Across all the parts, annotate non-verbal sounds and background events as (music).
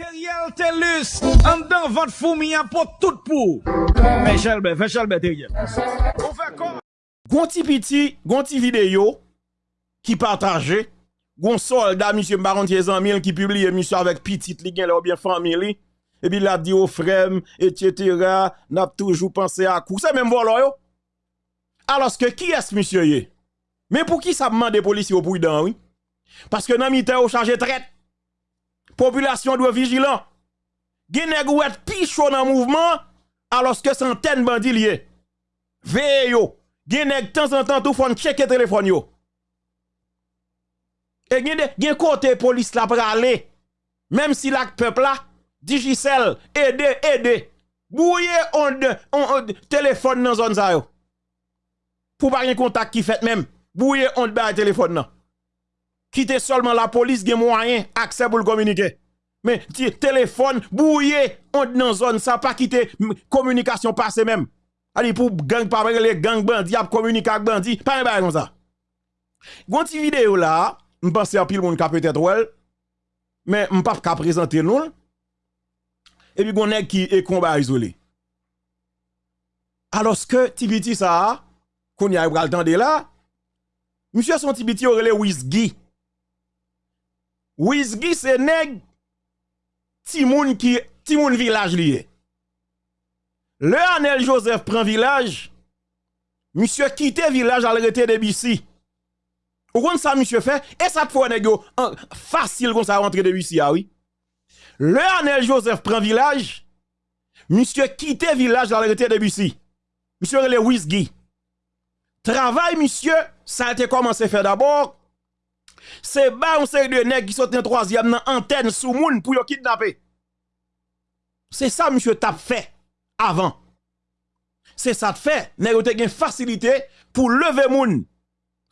Teriel Telus, an dan vat foumi an pot tout pou. Fè chelbe, fè chelbe Teriel. Ou fè kon. Gonti piti, gonti video, ki partaje, gon solda, misye mbaron tiezan mil, ki publie misye avèk pitit li gen lè ou bien famili, e bi la di ou frem, et cetera, nap toujou panse akou. Se men volo yo. Aloske ki es misye ye? Men pou ki sa mman de polisi ou pou y dan, oui? Paske nan mi te ou chaje tret. Populasyon dwe vijilan. Genèk ou et pichou nan mouvman, aloske santen bandi liye. Veye yo. Genèk tan san tan tou fon cheke telefon yo. E genèk gen kote polis la prale. Mem si lak pepla, Digicel, ede, ede. Bouye on telefon nan zon zayo. Pou pa gen kontak ki fet mem. Bouye on bè telefon nan. Kite solman la polis gen mwanyen akse pou l komunike. Men, ti, telefon, bouye, on nan zon sa pa kite komunikasyon pase men. Ali pou gang pa brele, gang bandi, ap komunikak bandi, pa mwen baye kon sa. Gwan ti video la, mpense apil moun ka petet wèl, men mpap ka prezante nou, epi gwan neg ki e kon ba izole. Aloske ti biti sa, kon ya e bral tende la, msye son ti biti orele wizgi. Wizgi se neg ti moun ki ti moun vilaj liye. Le anel Joseph pren vilaj, msye kite vilaj al rete de bisi. Ou kon sa msye fe, e sa te fwa neg yo fasil kon sa rentre de bisi awi. Le anel Joseph pren vilaj, msye kite vilaj al rete de bisi. Msye rele Wizgi. Travay msye, sa te komanse fe dabor, Se ba yon seri de neg ki sote yon troasyam nan anten sou moun pou yon kidnapè. Se sa msye tap fè avan. Se sa te fè, neg yon te gen fasilite pou leve moun.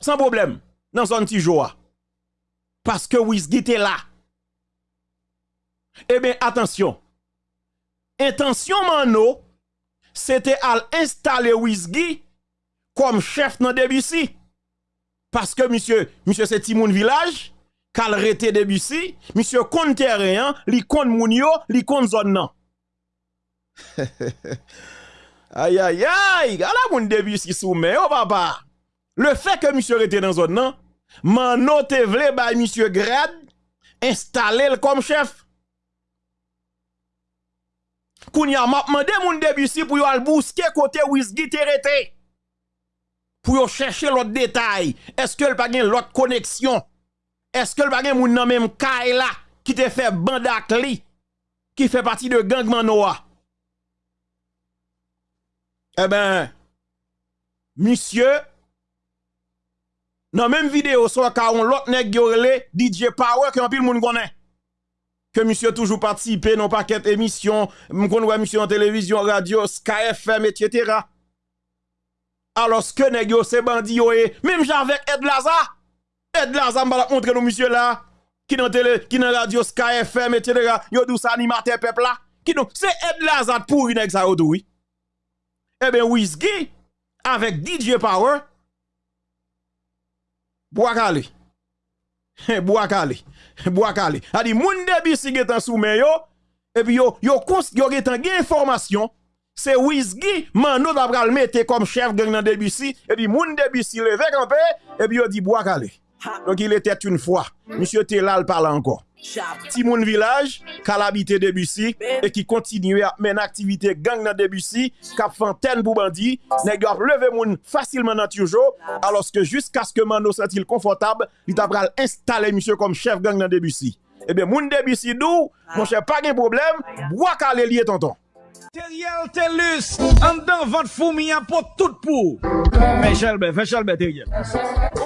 San problem nan son ti joa. Paske wizgi te la. E ben, atensyon. Intensyon man nou, se te al installe wizgi kom chef nan debisi. Paske misye, misye se timoun vilaj, kal rete debisi, misye kon teryen, li kon moun yo, li kon zon nan. (laughs) Ayayay, gala moun debisi soume, o baba. Le fe ke misye rete nan zon nan, man note vle bay misye grad, installe l kom chef. Koun ya mapman de moun debisi pou yo al bouske kote wizgi te rete. pou yo chèche lòt detay, eske l pa gen lòt koneksyon, eske l pa gen moun nan menm kay la, ki te fè bandak li, ki fè pati de gangman noa. E ben, misye, nan menm video, so ka on nek gyorele, DJ Power, ki an pil moun konen, ke misye toujou patisipe, non pa ket emisyon, moun kon wè misye an televizyon, radio, Sky FM, etc., alos ke negyo se bandi yo e, mèm javek Ed Laza, Ed Laza mbala kontre nou misye la, ki nan tele, ki nan radio Sky FM, et cetera, yo dou sa animate pepla, ki nou, se Ed Laza pou yon ek sa yo dou, e ben Wizgi, avek DJ Power, Bwakale, (laughs) Bwakale, (laughs) Bwakale, adi moun debi si getan soumen yo, e pi yo, yo kons, yo getan gen informasyon, c'est Wizgi Mano d'après le mettre comme chef gang dans Debussy et puis moun Debussy levé campé et puis on dit bois calé. Donc il était une fois. Monsieur était là, il parle encore. Petit moun village, calabité Debussy et qui continue à mener activité gang dans Debussy, cap fontaine pour bandit, nèg levé moun facilement dans toujours alors que jusqu'à ce que Mano sent-il confortable, il t'a installer monsieur comme chef gang dans Debussy. Eh bien, moun Debussy dou, ah. mon cher, pas de problème, bois calé lié tonton. Teriel Telus, an dan vat foumi an pot tout pou. Fè chelbe, fè chelbe Teriel.